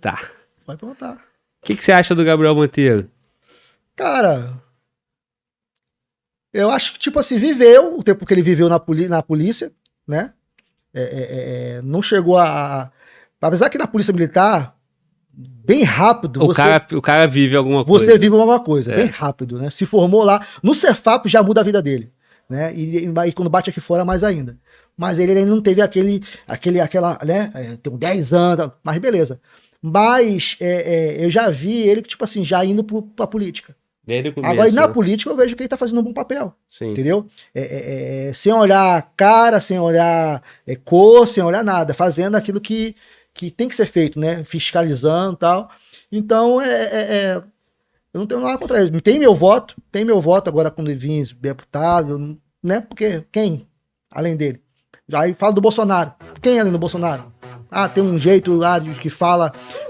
Tá. Pode perguntar. O que, que você acha do Gabriel Monteiro? Cara, eu acho que, tipo assim, viveu o tempo que ele viveu na, poli na polícia, né? É, é, é, não chegou a. Apesar que na polícia militar, bem rápido. O, você, cara, o cara vive alguma coisa. Você vive alguma coisa, É. bem rápido, né? Se formou lá. No Cefap já muda a vida dele. Né? E, e- e quando bate aqui fora, mais ainda. Mas ele, ainda não teve aquele, aquele aquela, né? É, tem 10 anos, mas beleza. Mas é, é, eu já vi ele, tipo assim, já indo pro, pra política. Desde começo. Agora, na né? política, eu vejo que ele tá fazendo um bom papel. Sim. Entendeu? É, é, é, sem olhar cara, sem olhar é, cor, sem olhar nada, fazendo aquilo que, que tem que ser feito, né? Fiscalizando e tal. Então, é, eu não tenho nada contra ele. Tem meu voto, tem meu voto agora quando ele vir deputado, né? Porque quem, além dele? Aí fala do Bolsonaro. Quem além do Bolsonaro? Ah, tem um jeito lá de que fala